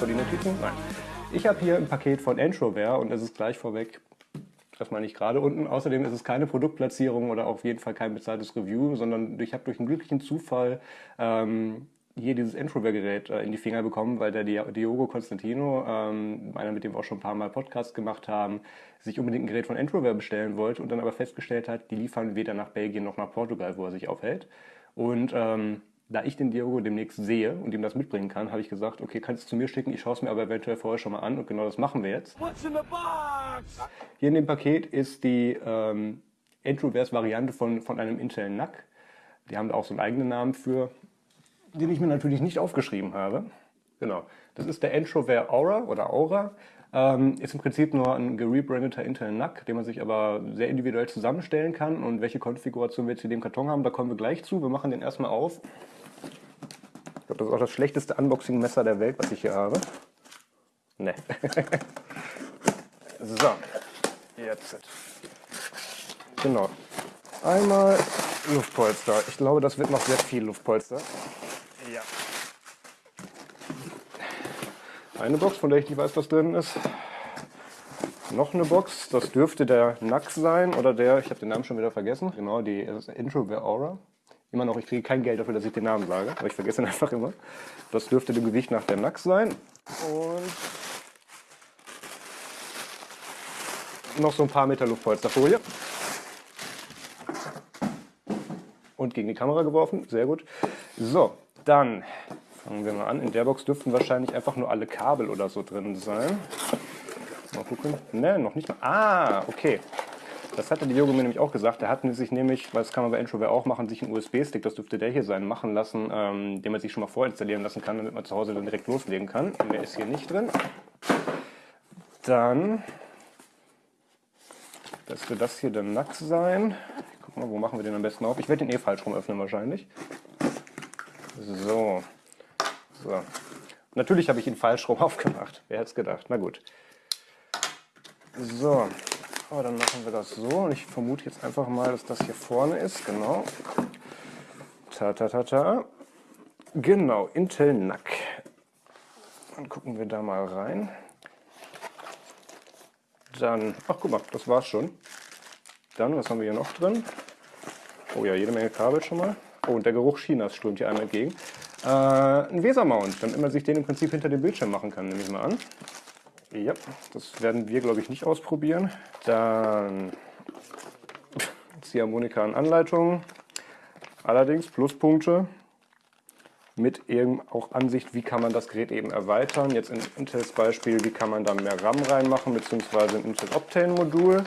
vor die Notizen? Nein. Ich habe hier ein Paket von Entrovare und es ist gleich vorweg erstmal nicht gerade unten. Außerdem ist es keine Produktplatzierung oder auf jeden Fall kein bezahltes Review, sondern ich habe durch einen glücklichen Zufall ähm, hier dieses Introvert-Gerät äh, in die Finger bekommen, weil der Diogo Constantino, ähm, einer mit dem wir auch schon ein paar Mal Podcast gemacht haben, sich unbedingt ein Gerät von Introvert bestellen wollte und dann aber festgestellt hat, die liefern weder nach Belgien noch nach Portugal, wo er sich aufhält. Und ähm, da ich den Diogo demnächst sehe und ihm das mitbringen kann, habe ich gesagt, okay, kannst du zu mir schicken, ich schaue es mir aber eventuell vorher schon mal an und genau das machen wir jetzt. In Hier in dem Paket ist die ähm, Entroverse-Variante von, von einem Intel NAC. Die haben da auch so einen eigenen Namen für, den ich mir natürlich nicht aufgeschrieben habe. Genau, das ist der Entrovert Aura oder Aura. Ähm, ist im Prinzip nur ein gerebrandeter Intel NAC, den man sich aber sehr individuell zusammenstellen kann. Und welche Konfiguration wir jetzt in dem Karton haben, da kommen wir gleich zu. Wir machen den erstmal auf. Das ist auch das schlechteste Unboxing-Messer der Welt, was ich hier habe. Ne. so, jetzt. Genau. Einmal Luftpolster. Ich glaube, das wird noch sehr viel Luftpolster. Ja. Eine Box, von der ich nicht weiß, was drin ist. Noch eine Box, das dürfte der Nax sein oder der, ich habe den Namen schon wieder vergessen. Genau, die Intro Aura. Immer noch, ich kriege kein Geld dafür, dass ich den Namen sage, aber ich vergesse ihn einfach immer. Das dürfte dem Gewicht nach der Nax sein. Und noch so ein paar Meter Luftpolsterfolie. Und gegen die Kamera geworfen, sehr gut. So, dann fangen wir mal an. In der Box dürften wahrscheinlich einfach nur alle Kabel oder so drin sein. Mal gucken. Ne, noch nicht mal. Ah, okay. Das hatte die Yoga mir nämlich auch gesagt. Der hat sich nämlich, weil das kann man bei Introvert auch machen, sich einen USB-Stick, das dürfte der hier sein, machen lassen, ähm, den man sich schon mal vorinstallieren lassen kann, damit man zu Hause dann direkt loslegen kann. Der ist hier nicht drin. Dann dürfte das hier der Nack sein. Guck mal, wo machen wir den am besten auf? Ich werde den eh falsch rum öffnen wahrscheinlich. So. so. Natürlich habe ich ihn falsch rum aufgemacht. Wer hätte es gedacht? Na gut. So, oh, dann machen wir das so. Und ich vermute jetzt einfach mal, dass das hier vorne ist. Genau. Ta, ta, ta, ta. Genau, Intel NAC. Dann gucken wir da mal rein. Dann, ach guck mal, das war's schon. Dann, was haben wir hier noch drin? Oh ja, jede Menge Kabel schon mal. Oh, und der Geruch Chinas strömt hier einmal entgegen. Äh, ein Weser-Mount, damit man sich den im Prinzip hinter dem Bildschirm machen kann, nehme ich mal an. Ja, das werden wir, glaube ich, nicht ausprobieren. Dann Ziehharmonika und Anleitung. Allerdings Pluspunkte mit eben auch Ansicht, wie kann man das Gerät eben erweitern. Jetzt in Intels Beispiel, wie kann man da mehr RAM reinmachen, beziehungsweise ein Intel Optane Modul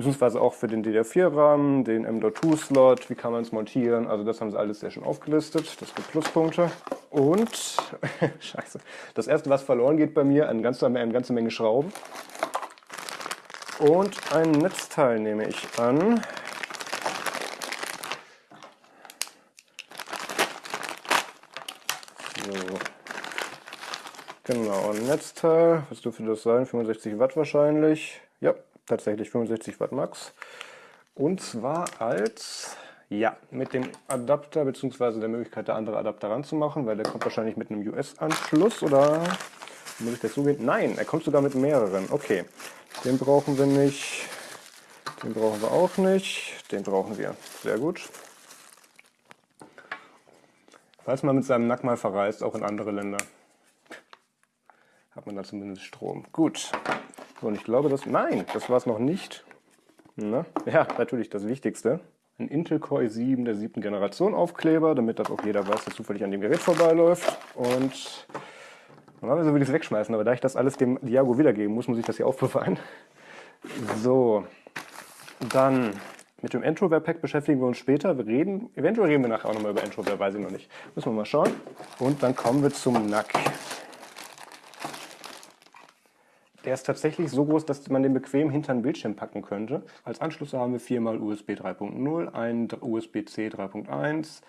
beziehungsweise auch für den DDR4-RAM, den M.2-Slot, wie kann man es montieren, also das haben sie alles sehr schön aufgelistet, das gibt Pluspunkte. Und, scheiße, das erste, was verloren geht bei mir, eine ganze, eine ganze Menge Schrauben. Und ein Netzteil nehme ich an. So. Genau, ein Netzteil, was dürfte das sein? 65 Watt wahrscheinlich. Ja, tatsächlich 65 Watt Max. Und zwar als, ja, mit dem Adapter bzw. der Möglichkeit, da andere Adapter ranzumachen, weil der kommt wahrscheinlich mit einem US-Anschluss oder muss ich dazu gehen? Nein, er kommt sogar mit mehreren. Okay, den brauchen wir nicht, den brauchen wir auch nicht, den brauchen wir. Sehr gut. Falls man mit seinem Nack mal verreist, auch in andere Länder, hat man da zumindest Strom. Gut, und ich glaube, das... Nein, das war es noch nicht. Na? Ja, natürlich das Wichtigste. Ein Intel Core i7 der siebten Generation Aufkleber, damit das auch jeder weiß, der zufällig an dem Gerät vorbeiläuft. Und normalerweise würde ich es wegschmeißen, aber da ich das alles dem Diago wiedergeben muss, muss ich das hier aufbewahren. So, dann mit dem Introvert Pack beschäftigen wir uns später. Wir reden, eventuell reden wir nachher auch nochmal über Introvert, weiß ich noch nicht. Müssen wir mal schauen. Und dann kommen wir zum NAC. Der ist tatsächlich so groß, dass man den bequem hinter den Bildschirm packen könnte. Als Anschlüsse haben wir viermal USB 3.0, ein USB-C 3.1,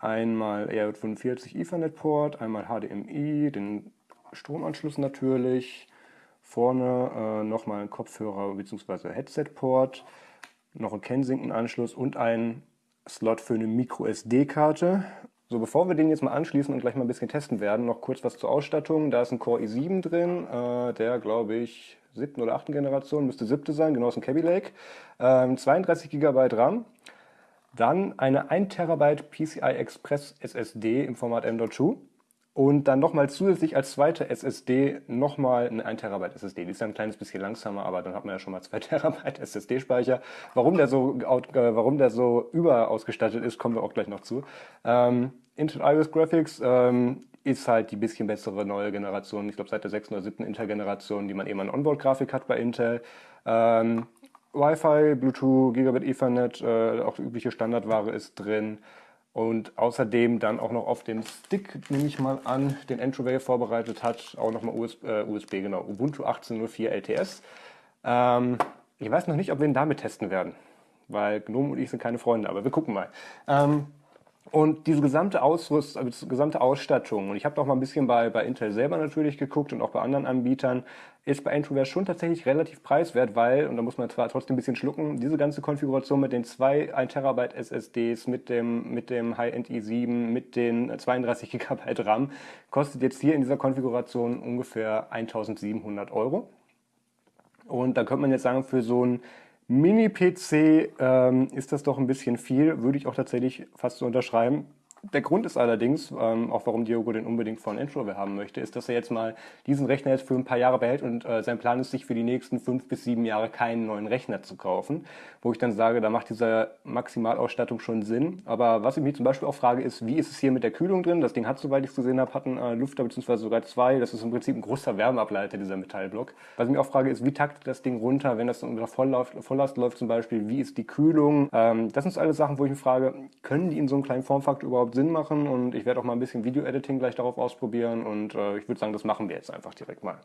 einmal RJ45 Ethernet Port, einmal HDMI, den Stromanschluss natürlich, vorne äh, nochmal ein Kopfhörer bzw. Headset Port, noch ein Kensington Anschluss und ein Slot für eine Micro SD Karte So, bevor wir den jetzt mal anschließen und gleich mal ein bisschen testen werden, noch kurz was zur Ausstattung. Da ist ein Core i7 drin, äh, der glaube ich siebten oder achten Generation, müsste siebte sein, genau aus dem Kaby Lake. Ähm, 32 GB RAM. Dann eine 1 TB PCI Express SSD im Format M.2 und dann nochmal zusätzlich als zweite SSD nochmal eine 1 TB SSD. Die ist dann ein kleines bisschen langsamer, aber dann hat man ja schon mal 2 TB SSD-Speicher. Warum der so, äh, warum der so überausgestattet ist, kommen wir auch gleich noch zu. Ähm, Intel Iris Graphics ähm, ist halt die bisschen bessere neue Generation. Ich glaube seit der 6. oder 7. Intel-Generation, die man eben an Onboard-Grafik hat bei Intel. Ähm, Wi-Fi, Bluetooth, Gigabit Ethernet, äh, auch übliche Standardware ist drin. Und außerdem dann auch noch auf dem Stick, nehme ich mal an, den Entrovale vorbereitet hat, auch nochmal USB, äh, USB, genau, Ubuntu 18.04 LTS. Ähm, ich weiß noch nicht, ob wir ihn damit testen werden, weil Gnome und ich sind keine Freunde, aber wir gucken mal. Ähm, und diese gesamte Ausrüstung, also diese gesamte Ausstattung, und ich habe auch mal ein bisschen bei, bei Intel selber natürlich geguckt und auch bei anderen Anbietern, ist bei Entroware schon tatsächlich relativ preiswert, weil, und da muss man zwar trotzdem ein bisschen schlucken, diese ganze Konfiguration mit den zwei 1 Terabyte SSDs, mit dem, mit dem High-End i7, mit den 32 GB RAM, kostet jetzt hier in dieser Konfiguration ungefähr 1700 Euro. Und da könnte man jetzt sagen, für so ein Mini-PC ähm, ist das doch ein bisschen viel, würde ich auch tatsächlich fast so unterschreiben. Der Grund ist allerdings, ähm, auch warum Diogo den unbedingt von Introvert haben möchte, ist, dass er jetzt mal diesen Rechner jetzt für ein paar Jahre behält und äh, sein Plan ist, sich für die nächsten fünf bis sieben Jahre keinen neuen Rechner zu kaufen. Wo ich dann sage, da macht diese Maximalausstattung schon Sinn. Aber was ich mich zum Beispiel auch frage, ist, wie ist es hier mit der Kühlung drin? Das Ding hat, soweit ich es gesehen habe, einen äh, Lüfter bzw. sogar zwei. Das ist im Prinzip ein großer Wärmeableiter, dieser Metallblock. Was ich mir auch frage, ist, wie taktet das Ding runter, wenn das unter Volllast, läuft zum Beispiel? Wie ist die Kühlung? Ähm, das sind so alle Sachen, wo ich mich frage, können die in so einem kleinen Formfaktor überhaupt Sinn machen und ich werde auch mal ein bisschen Video-Editing gleich darauf ausprobieren und äh, ich würde sagen, das machen wir jetzt einfach direkt mal.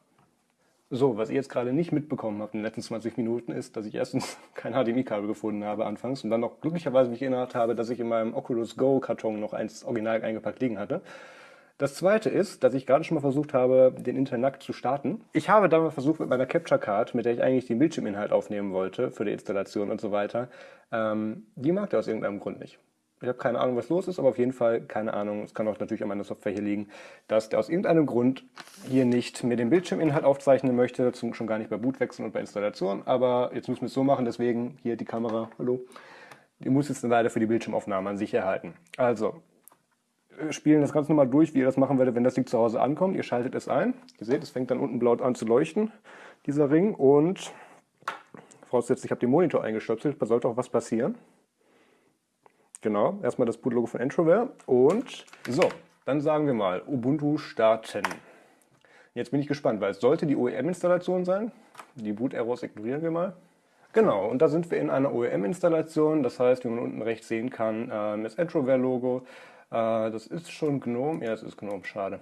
So, was ihr jetzt gerade nicht mitbekommen habt in den letzten 20 Minuten ist, dass ich erstens kein HDMI-Kabel gefunden habe anfangs und dann noch glücklicherweise mich erinnert habe, dass ich in meinem Oculus Go-Karton noch eins original eingepackt liegen hatte. Das zweite ist, dass ich gerade schon mal versucht habe, den Intel zu starten. Ich habe damals versucht mit meiner Capture Card, mit der ich eigentlich den Bildschirminhalt aufnehmen wollte für die Installation und so weiter. Ähm, die mag der aus irgendeinem Grund nicht. Ich habe keine Ahnung, was los ist, aber auf jeden Fall keine Ahnung. Es kann auch natürlich an meiner Software hier liegen, dass der aus irgendeinem Grund hier nicht mir den Bildschirminhalt aufzeichnen möchte, schon gar nicht bei Bootwechseln und bei Installation. Aber jetzt müssen wir es so machen, deswegen hier die Kamera, hallo, die muss jetzt leider für die Bildschirmaufnahme an sich erhalten. Also, wir spielen das Ganze nochmal durch, wie ihr das machen werdet, wenn das Ding zu Hause ankommt. Ihr schaltet es ein. Ihr seht, es fängt dann unten blau an zu leuchten, dieser Ring. Und vorausgesetzt, ich habe den Monitor eingestöpselt, da sollte auch was passieren. Genau, erstmal das Bootlogo von Entrovare und so, dann sagen wir mal Ubuntu starten. Jetzt bin ich gespannt, weil es sollte die OEM-Installation sein. Die Boot-Errors ignorieren wir mal. Genau, und da sind wir in einer OEM-Installation. Das heißt, wie man unten rechts sehen kann, äh, das Entrovare-Logo. Äh, das ist schon GNOME. Ja, es ist GNOME, schade.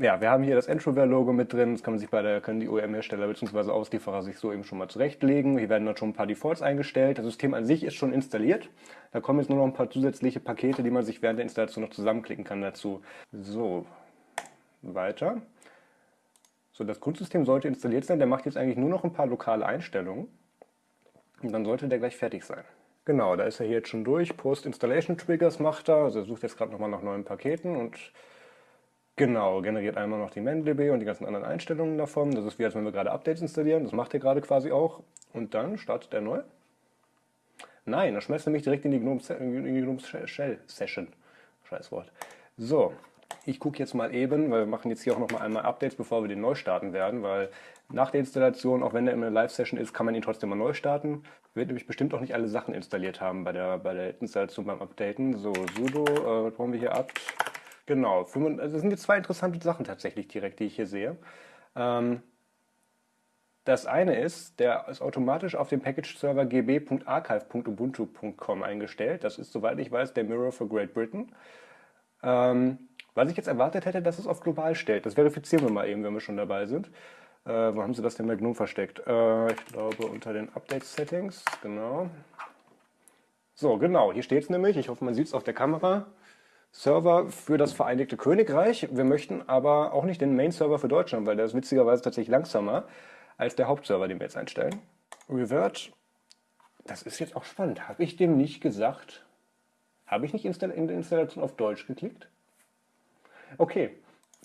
Ja, wir haben hier das Entrovare-Logo mit drin. Das kann man sich bei der, können die OEM-Hersteller bzw. Auslieferer sich so eben schon mal zurechtlegen. Hier werden dann schon ein paar Defaults eingestellt. Das System an sich ist schon installiert. Da kommen jetzt nur noch ein paar zusätzliche Pakete, die man sich während der Installation noch zusammenklicken kann dazu. So, weiter. So, das Grundsystem sollte installiert sein. Der macht jetzt eigentlich nur noch ein paar lokale Einstellungen. Und dann sollte der gleich fertig sein. Genau, da ist er hier jetzt schon durch. Post-Installation-Triggers macht er. Also er sucht jetzt gerade nochmal nach neuen Paketen und Genau, generiert einmal noch die MenDB und die ganzen anderen Einstellungen davon. Das ist wie als wenn wir gerade Updates installieren. Das macht er gerade quasi auch. Und dann startet er neu. Nein, er schmeißt nämlich direkt in die Gnome, in die Gnome Shell Session. Scheiß Wort. So, ich gucke jetzt mal eben, weil wir machen jetzt hier auch noch mal einmal Updates, bevor wir den neu starten werden, weil nach der Installation, auch wenn der in einer Live-Session ist, kann man ihn trotzdem mal neu starten. Wird nämlich bestimmt auch nicht alle Sachen installiert haben bei der, bei der Installation beim Updaten. So, sudo, äh, was brauchen wir hier ab? Genau, also das sind jetzt zwei interessante Sachen tatsächlich direkt, die ich hier sehe. Ähm, das eine ist, der ist automatisch auf dem Package-Server gb.archive.ubuntu.com eingestellt. Das ist, soweit ich weiß, der Mirror for Great Britain. Ähm, was ich jetzt erwartet hätte, dass es auf global stellt. Das verifizieren wir mal eben, wenn wir schon dabei sind. Äh, wo haben sie das denn bei GNOME versteckt? Äh, ich glaube unter den Update-Settings, genau. So, genau, hier steht es nämlich. Ich hoffe, man sieht es auf der Kamera. Server für das Vereinigte Königreich. Wir möchten aber auch nicht den Main-Server für Deutschland, weil der ist witzigerweise tatsächlich langsamer als der Hauptserver, den wir jetzt einstellen. Revert, das ist jetzt auch spannend. Habe ich dem nicht gesagt, Habe ich nicht in der Installation auf Deutsch geklickt? Okay,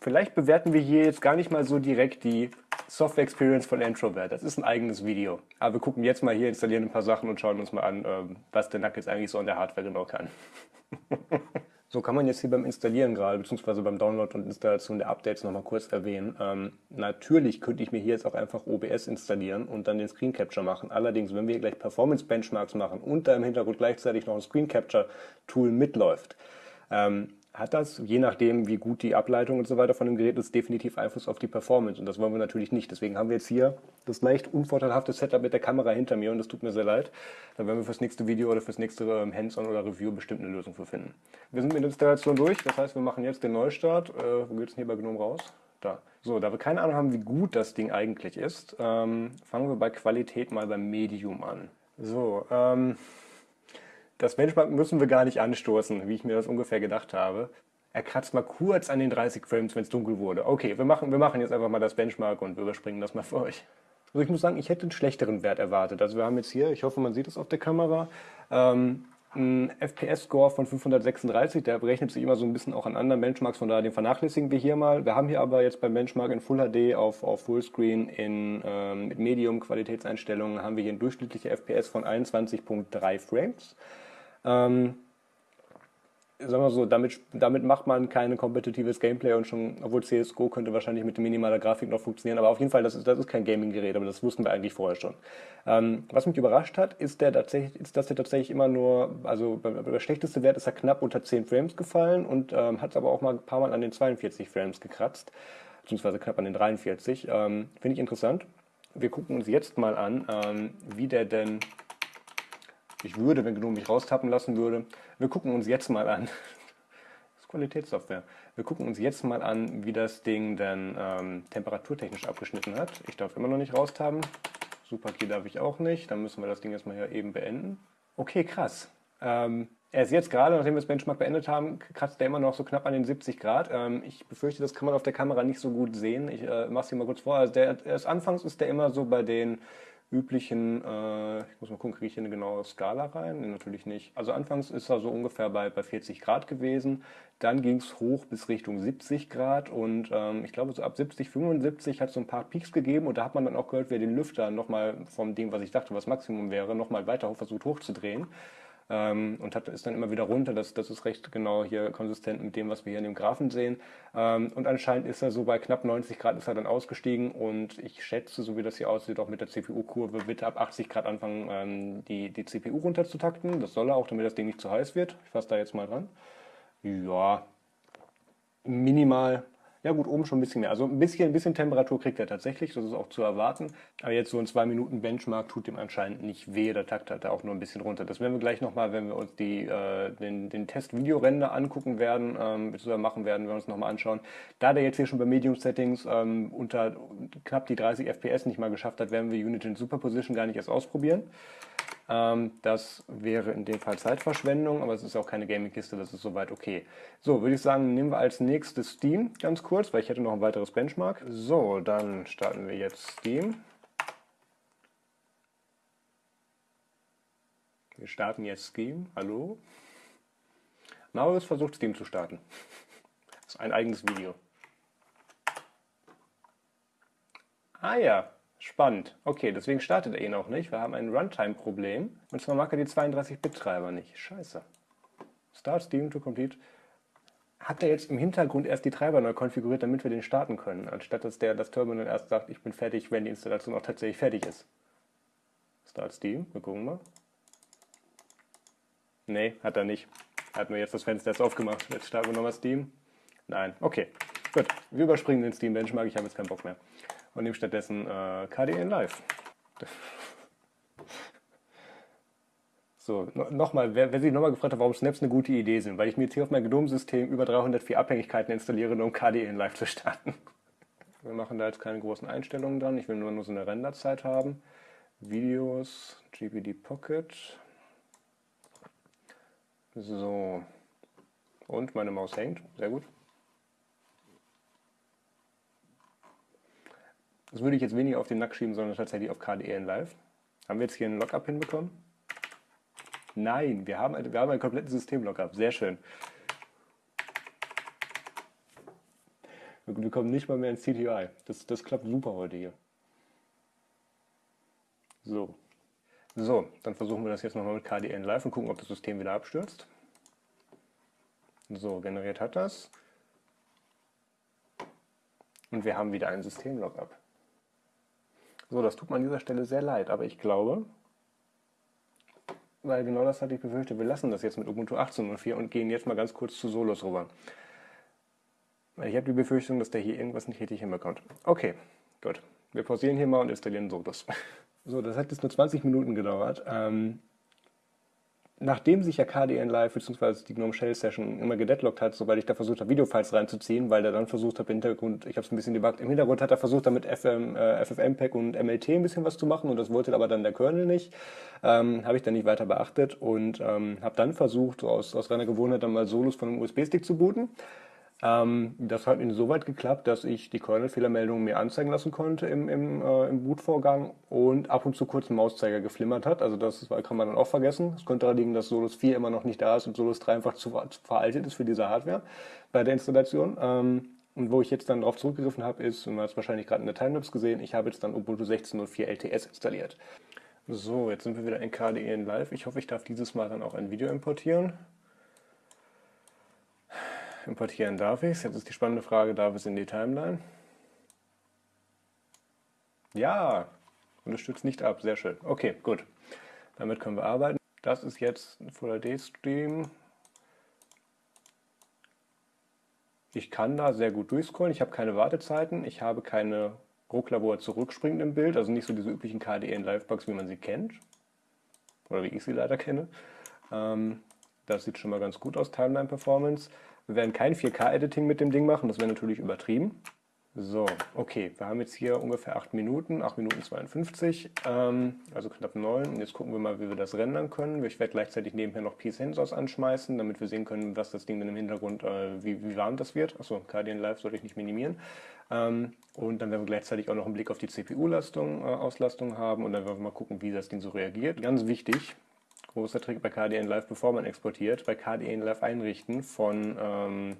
vielleicht bewerten wir hier jetzt gar nicht mal so direkt die Software Experience von Introvert. Das ist ein eigenes Video. Aber wir gucken jetzt mal hier, installieren ein paar Sachen und schauen uns mal an, ähm, was der Nack jetzt eigentlich so an der Hardware genau kann. So kann man jetzt hier beim Installieren gerade, beziehungsweise beim Download und Installation der Updates nochmal kurz erwähnen. Ähm, natürlich könnte ich mir hier jetzt auch einfach OBS installieren und dann den Screen Capture machen. Allerdings, wenn wir hier gleich Performance Benchmarks machen und da im Hintergrund gleichzeitig noch ein Screen Capture Tool mitläuft, ähm, hat das, je nachdem, wie gut die Ableitung und so weiter von dem Gerät ist, definitiv Einfluss auf die Performance. Und das wollen wir natürlich nicht. Deswegen haben wir jetzt hier das leicht unvorteilhafte Setup mit der Kamera hinter mir und das tut mir sehr leid. Da werden wir fürs nächste Video oder fürs nächste ähm, Hands-on oder Review bestimmt eine Lösung für finden. Wir sind mit der Installation durch. Das heißt, wir machen jetzt den Neustart. Äh, wo geht es denn hier bei GNOME raus? Da. So, da wir keine Ahnung haben, wie gut das Ding eigentlich ist, ähm, fangen wir bei Qualität mal beim Medium an. So, ähm, das Benchmark müssen wir gar nicht anstoßen, wie ich mir das ungefähr gedacht habe. Er kratzt mal kurz an den 30 Frames, wenn es dunkel wurde. Okay, wir machen, wir machen jetzt einfach mal das Benchmark und wir überspringen das mal für euch. Also ich muss sagen, ich hätte einen schlechteren Wert erwartet. Also wir haben jetzt hier, ich hoffe, man sieht es auf der Kamera, ähm, ein FPS-Score von 536, der berechnet sich immer so ein bisschen auch an anderen Benchmarks, von daher den vernachlässigen wir hier mal. Wir haben hier aber jetzt beim Benchmark in Full HD auf, auf Fullscreen in, ähm, mit Medium-Qualitätseinstellungen haben wir hier ein durchschnittliche FPS von 21.3 Frames. Ähm, sagen wir so, damit, damit macht man kein kompetitives Gameplay und schon, obwohl CSGO könnte wahrscheinlich mit minimaler Grafik noch funktionieren, aber auf jeden Fall, das ist, das ist kein Gaming-Gerät, aber das wussten wir eigentlich vorher schon. Ähm, was mich überrascht hat, ist, der tatsächlich, ist, dass der tatsächlich immer nur, also der schlechteste Wert ist er knapp unter 10 Frames gefallen und ähm, hat aber auch mal ein paar Mal an den 42 Frames gekratzt, beziehungsweise knapp an den 43. Ähm, Finde ich interessant. Wir gucken uns jetzt mal an, ähm, wie der denn ich würde, wenn GNOME mich raustappen lassen würde. Wir gucken uns jetzt mal an. Das ist Qualitätssoftware. Wir gucken uns jetzt mal an, wie das Ding dann ähm, temperaturtechnisch abgeschnitten hat. Ich darf immer noch nicht raustappen. Superkey darf ich auch nicht. Dann müssen wir das Ding jetzt mal hier eben beenden. Okay, krass. Ähm, er ist jetzt gerade, nachdem wir das Benchmark beendet haben, kratzt er immer noch so knapp an den 70 Grad. Ähm, ich befürchte, das kann man auf der Kamera nicht so gut sehen. Ich äh, mache es hier mal kurz vor. Also der, erst anfangs ist der immer so bei den üblichen, äh, ich muss mal gucken, kriege ich hier eine genaue Skala rein? Nee, natürlich nicht. Also anfangs ist er so ungefähr bei, bei 40 Grad gewesen, dann ging es hoch bis Richtung 70 Grad und ähm, ich glaube so ab 70, 75 hat es so ein paar Peaks gegeben und da hat man dann auch gehört, wer den Lüfter nochmal vom Ding, was ich dachte, was Maximum wäre, nochmal weiter versucht hochzudrehen ähm, und hat, ist dann immer wieder runter. Das, das ist recht genau hier konsistent mit dem, was wir hier in dem Graphen sehen. Ähm, und anscheinend ist er so bei knapp 90 Grad ist er dann ausgestiegen und ich schätze, so wie das hier aussieht, auch mit der CPU-Kurve wird ab 80 Grad anfangen, ähm, die, die CPU runterzutakten. Das soll er auch, damit das Ding nicht zu heiß wird. Ich fasse da jetzt mal dran. Ja, minimal ja gut, oben schon ein bisschen mehr. Also ein bisschen, ein bisschen Temperatur kriegt er tatsächlich, das ist auch zu erwarten. Aber jetzt so ein 2 Minuten Benchmark tut dem anscheinend nicht weh. Der Takt hat er auch nur ein bisschen runter. Das werden wir gleich nochmal, wenn wir uns die, äh, den, den Test-Videorender angucken werden, ähm, beziehungsweise machen werden, wenn wir uns nochmal anschauen. Da der jetzt hier schon bei Medium-Settings ähm, unter knapp die 30 FPS nicht mal geschafft hat, werden wir Unit in Superposition gar nicht erst ausprobieren. Ähm, das wäre in dem Fall Zeitverschwendung, aber es ist auch keine Gaming-Kiste, das ist soweit okay. So, würde ich sagen, nehmen wir als nächstes Steam ganz kurz, weil ich hätte noch ein weiteres Benchmark. So, dann starten wir jetzt Steam. Wir starten jetzt Steam. Hallo? Marius versucht Steam zu starten. Das ist ein eigenes Video. Ah ja, Spannend. Okay, deswegen startet er ihn auch nicht. Wir haben ein Runtime-Problem. Und zwar mag er die 32-Bit-Treiber nicht. Scheiße. Start Steam to complete. Hat er jetzt im Hintergrund erst die Treiber neu konfiguriert, damit wir den starten können, anstatt dass der das Terminal erst sagt, ich bin fertig, wenn die Installation auch tatsächlich fertig ist. Start Steam, wir gucken mal. Nee, hat er nicht. Hat nur jetzt das Fenster jetzt aufgemacht. Jetzt starten wir nochmal Steam. Nein, okay. Gut, wir überspringen den Steam Benchmark, ich habe jetzt keinen Bock mehr und nehme stattdessen äh, KDE Live. So, no, nochmal, wer, wer sich nochmal gefragt hat, warum Snaps eine gute Idee sind, weil ich mir jetzt hier auf mein GNOME-System über 304 Abhängigkeiten installiere, um KDE in Live zu starten. Wir machen da jetzt keine großen Einstellungen dran, ich will nur, nur so eine Renderzeit haben. Videos, GPD Pocket. So. Und meine Maus hängt, sehr gut. Das würde ich jetzt weniger auf den Nack schieben, sondern tatsächlich auf KDE in Live. Haben wir jetzt hier einen Lockup hinbekommen? Nein, wir haben, wir haben ein komplettes System-Lockup. Sehr schön. Wir kommen nicht mal mehr ins CTI. Das, das klappt super heute hier. So. So, dann versuchen wir das jetzt nochmal mit KDN Live und gucken, ob das System wieder abstürzt. So, generiert hat das. Und wir haben wieder ein System-Lockup. So, das tut mir an dieser Stelle sehr leid, aber ich glaube, weil genau das hatte ich befürchtet, wir lassen das jetzt mit Ubuntu 18.04 und gehen jetzt mal ganz kurz zu Solos rüber. Weil ich habe die Befürchtung, dass der hier irgendwas nicht richtig hinbekommt. Okay, gut. Wir pausieren hier mal und installieren Solos. So, das hat jetzt nur 20 Minuten gedauert. Ähm, nachdem sich ja KDN Live bzw. die GNOME Shell Session immer gedeadlockt hat, sobald ich da versucht habe, Videofiles reinzuziehen, weil der dann versucht hat, im Hintergrund, ich habe es ein bisschen debuggt, im Hintergrund hat er versucht, damit FM, äh, FFmpeg und MLT ein bisschen was zu machen und das wollte aber dann der Kernel nicht. Ähm, habe ich dann nicht weiter beachtet und ähm, habe dann versucht, aus, aus reiner Gewohnheit dann mal Solos von einem USB-Stick zu booten. Ähm, das hat insoweit geklappt, dass ich die Kernel-Fehlermeldung mir anzeigen lassen konnte im, im, äh, im Bootvorgang und ab und zu kurz ein Mauszeiger geflimmert hat. Also das kann man dann auch vergessen. Es könnte daran liegen, dass Solus 4 immer noch nicht da ist und Solus 3 einfach zu, zu veraltet ist für diese Hardware bei der Installation. Ähm, und wo ich jetzt dann darauf zurückgegriffen habe, ist, und man hat es wahrscheinlich gerade in der Timelapse gesehen, ich habe jetzt dann Ubuntu 16.04 LTS installiert. So, jetzt sind wir wieder in KDE in Live. Ich hoffe, ich darf dieses Mal dann auch ein Video importieren importieren darf ich es. Jetzt ist die spannende Frage, darf es in die Timeline? Ja, unterstützt nicht ab, sehr schön. Okay, gut. Damit können wir arbeiten. Das ist jetzt ein Full HD Stream. Ich kann da sehr gut durchscrollen. Ich habe keine Wartezeiten. Ich habe keine Ruckler, wo er zurückspringt im Bild. Also nicht so diese üblichen KDN Livebugs, wie man sie kennt. Oder wie ich sie leider kenne. Ähm, das sieht schon mal ganz gut aus, Timeline Performance. Wir werden kein 4K-Editing mit dem Ding machen, das wäre natürlich übertrieben. So, okay, wir haben jetzt hier ungefähr 8 Minuten, 8 Minuten 52, ähm, also knapp 9. Und jetzt gucken wir mal, wie wir das rendern können. Ich werde gleichzeitig nebenher noch P-Sensors anschmeißen, damit wir sehen können, was das Ding dann im Hintergrund, äh, wie, wie warm das wird. Achso, KDN Live sollte ich nicht minimieren. Ähm, und dann werden wir gleichzeitig auch noch einen Blick auf die CPU-Auslastung äh, haben und dann werden wir mal gucken, wie das Ding so reagiert. Ganz wichtig, großer Trick bei KDN Live, bevor man exportiert, bei KDN Live einrichten von, ähm,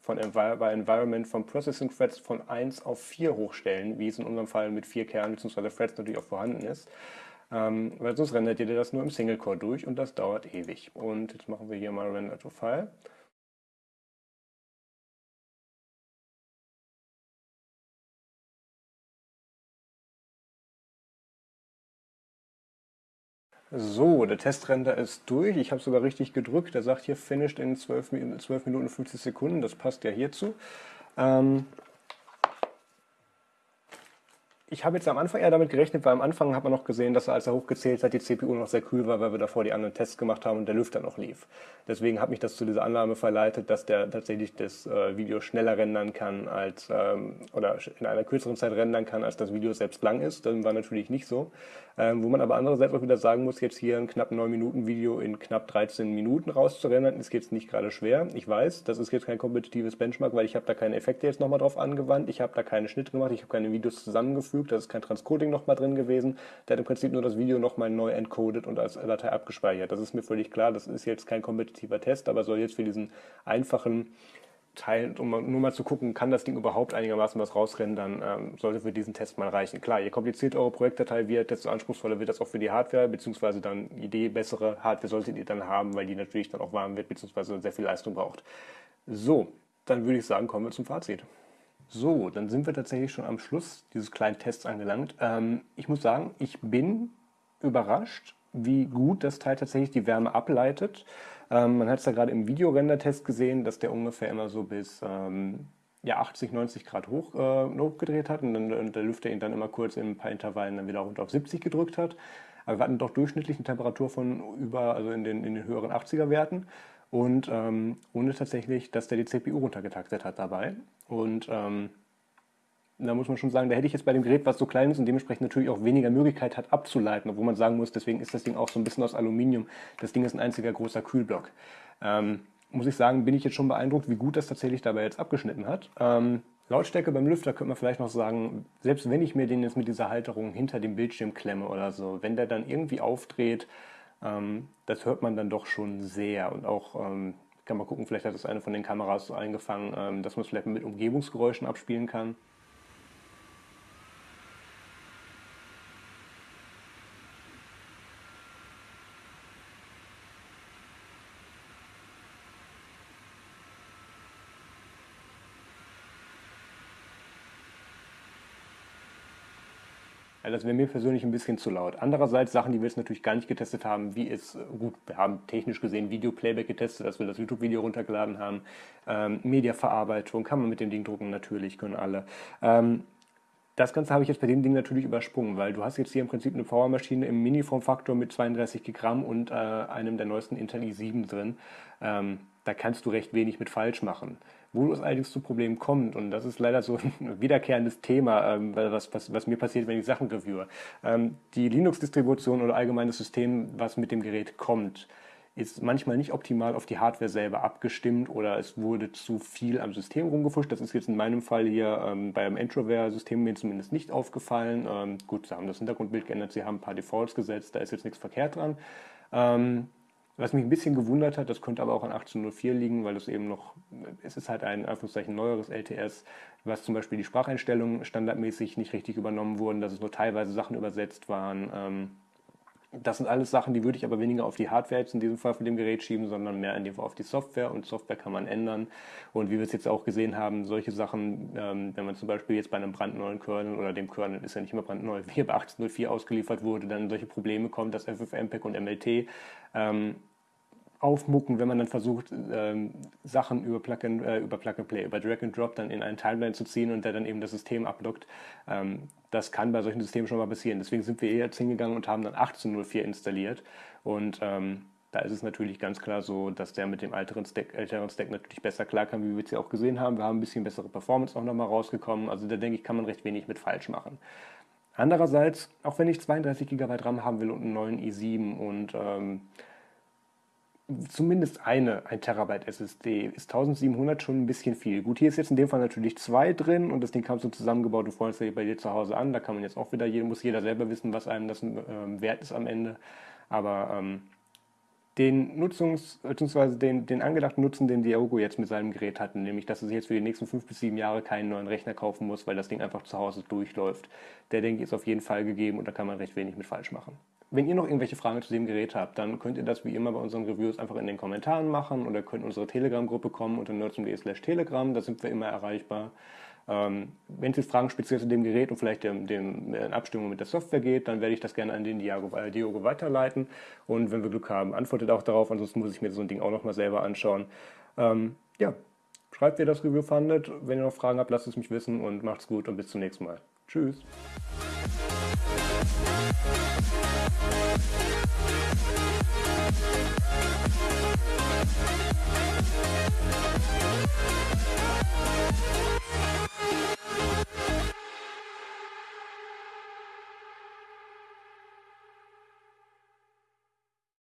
von Envi bei Environment von Processing Threads von 1 auf 4 hochstellen, wie es in unserem Fall mit 4 Kernen bzw. Threads natürlich auch vorhanden ist. Ähm, weil sonst rendert ihr das nur im Single Core durch und das dauert ewig. Und jetzt machen wir hier mal Render to File. So, der Testrender ist durch. Ich habe sogar richtig gedrückt. Der sagt hier finished in 12, 12 Minuten 50 Sekunden. Das passt ja hierzu. Ähm, ich habe jetzt am Anfang eher damit gerechnet, weil am Anfang hat man noch gesehen, dass er, als er hochgezählt hat, die CPU noch sehr kühl war, weil wir davor die anderen Tests gemacht haben und der Lüfter noch lief. Deswegen hat mich das zu dieser Annahme verleitet, dass der tatsächlich das äh, Video schneller rendern kann als ähm, oder in einer kürzeren Zeit rendern kann, als das Video selbst lang ist. Das war natürlich nicht so. Ähm, wo man aber andererseits auch wieder sagen muss, jetzt hier ein knapp 9 Minuten Video in knapp 13 Minuten rauszurendern, ist jetzt nicht gerade schwer. Ich weiß, das ist jetzt kein kompetitives Benchmark, weil ich habe da keine Effekte jetzt nochmal drauf angewandt, ich habe da keine Schnitte gemacht, ich habe keine Videos zusammengefügt, da ist kein Transcoding nochmal drin gewesen. Der hat im Prinzip nur das Video nochmal neu encoded und als Datei abgespeichert. Das ist mir völlig klar, das ist jetzt kein kompetitiver Test, aber soll jetzt für diesen einfachen teilen, um nur mal zu gucken, kann das Ding überhaupt einigermaßen was rausrendern, ähm, sollte für diesen Test mal reichen. Klar, je komplizierter eure Projektdatei wird, desto anspruchsvoller wird das auch für die Hardware, beziehungsweise dann Idee bessere Hardware solltet ihr dann haben, weil die natürlich dann auch warm wird, beziehungsweise sehr viel Leistung braucht. So, dann würde ich sagen, kommen wir zum Fazit. So, dann sind wir tatsächlich schon am Schluss dieses kleinen Tests angelangt. Ähm, ich muss sagen, ich bin überrascht, wie gut das Teil tatsächlich die Wärme ableitet. Ähm, man hat es ja gerade im Videorender-Test gesehen, dass der ungefähr immer so bis ähm, ja, 80, 90 Grad hoch, äh, hochgedreht hat und dann und der Lüfter ihn dann immer kurz in ein paar Intervallen dann wieder runter auf 70 gedrückt hat. Aber wir hatten doch durchschnittlich eine Temperatur von über, also in den, in den höheren 80er Werten und ähm, ohne tatsächlich, dass der die CPU runtergetaktet hat dabei. Und ähm, da muss man schon sagen, da hätte ich jetzt bei dem Gerät, was so klein ist und dementsprechend natürlich auch weniger Möglichkeit hat abzuleiten, obwohl man sagen muss, deswegen ist das Ding auch so ein bisschen aus Aluminium. Das Ding ist ein einziger großer Kühlblock. Ähm, muss ich sagen, bin ich jetzt schon beeindruckt, wie gut das tatsächlich dabei jetzt abgeschnitten hat. Ähm, Lautstärke beim Lüfter könnte man vielleicht noch sagen, selbst wenn ich mir den jetzt mit dieser Halterung hinter dem Bildschirm klemme oder so, wenn der dann irgendwie aufdreht, das hört man dann doch schon sehr und auch ähm, kann man gucken, vielleicht hat das eine von den Kameras eingefangen, ähm, dass man es vielleicht mit Umgebungsgeräuschen abspielen kann. Das wäre mir persönlich ein bisschen zu laut. Andererseits Sachen, die wir jetzt natürlich gar nicht getestet haben, wie es, gut, wir haben technisch gesehen Video-Playback getestet, dass wir das YouTube-Video runtergeladen haben. Ähm, Mediaverarbeitung kann man mit dem Ding drucken, natürlich, können alle. Ähm, das Ganze habe ich jetzt bei dem Ding natürlich übersprungen, weil du hast jetzt hier im Prinzip eine Powermaschine im Mini-Formfaktor mit 32 Gramm und äh, einem der neuesten Intel i7 drin. Ähm, da kannst du recht wenig mit falsch machen. Wo es allerdings zu Problemen kommt, und das ist leider so ein wiederkehrendes Thema, ähm, was, was, was, mir passiert, wenn ich Sachen reviewe. Ähm, die Linux-Distribution oder allgemeines System, was mit dem Gerät kommt, ist manchmal nicht optimal auf die Hardware selber abgestimmt oder es wurde zu viel am System rumgefuscht. Das ist jetzt in meinem Fall hier ähm, beim Introvert-System mir zumindest nicht aufgefallen. Ähm, gut, sie haben das Hintergrundbild geändert, sie haben ein paar Defaults gesetzt, da ist jetzt nichts verkehrt dran. Ähm, was mich ein bisschen gewundert hat, das könnte aber auch an 1804 liegen, weil es eben noch, es ist halt ein Anführungszeichen neueres LTS, was zum Beispiel die Spracheinstellungen standardmäßig nicht richtig übernommen wurden, dass es nur teilweise Sachen übersetzt waren. Ähm, das sind alles Sachen, die würde ich aber weniger auf die Hardware jetzt in diesem Fall von dem Gerät schieben, sondern mehr in dem Fall auf die Software. Und Software kann man ändern. Und wie wir es jetzt auch gesehen haben, solche Sachen, ähm, wenn man zum Beispiel jetzt bei einem brandneuen Kernel oder dem Kernel ist ja nicht immer brandneu, wie bei 18.04 ausgeliefert wurde, dann solche Probleme kommen, dass FFmpeg und MLT ähm, aufmucken, wenn man dann versucht, ähm, Sachen über Plug, and, äh, über Plug and Play, über Drag and Drop dann in einen Timeline zu ziehen und der dann eben das System ablockt. Ähm, das kann bei solchen Systemen schon mal passieren. Deswegen sind wir eher jetzt hingegangen und haben dann 18.04 installiert. Und ähm, da ist es natürlich ganz klar so, dass der mit dem älteren Stack, älteren Stack natürlich besser klarkam, wie wir es ja auch gesehen haben. Wir haben ein bisschen bessere Performance auch nochmal rausgekommen. Also da denke ich, kann man recht wenig mit falsch machen. Andererseits, auch wenn ich 32 GB RAM haben will und einen neuen i7 und ähm, zumindest eine 1 Terabyte SSD ist 1700 schon ein bisschen viel. Gut, hier ist jetzt in dem Fall natürlich zwei drin und das Ding kam so zusammengebaut, freust dich bei dir zu Hause an. Da kann man jetzt auch wieder, muss jeder selber wissen, was einem das ähm, wert ist am Ende. Aber ähm, den Nutzungs- bzw. Den, den angedachten Nutzen, den Diogo jetzt mit seinem Gerät hat, nämlich dass er sich jetzt für die nächsten fünf bis sieben Jahre keinen neuen Rechner kaufen muss, weil das Ding einfach zu Hause durchläuft, der denke ich ist auf jeden Fall gegeben und da kann man recht wenig mit falsch machen. Wenn ihr noch irgendwelche Fragen zu dem Gerät habt, dann könnt ihr das wie immer bei unseren Reviews einfach in den Kommentaren machen oder könnt in unsere Telegram-Gruppe kommen unter nerdsum.de slash telegram, da sind wir immer erreichbar. Ähm, wenn es jetzt Fragen speziell zu dem Gerät und vielleicht dem, dem, in Abstimmung mit der Software geht, dann werde ich das gerne an den Diago, äh, Diogo weiterleiten. Und wenn wir Glück haben, antwortet auch darauf. Ansonsten muss ich mir so ein Ding auch nochmal selber anschauen. Ähm, ja, schreibt, wie ihr das Review fandet. Wenn ihr noch Fragen habt, lasst es mich wissen und macht's gut und bis zum nächsten Mal. Tschüss. We'll be right back.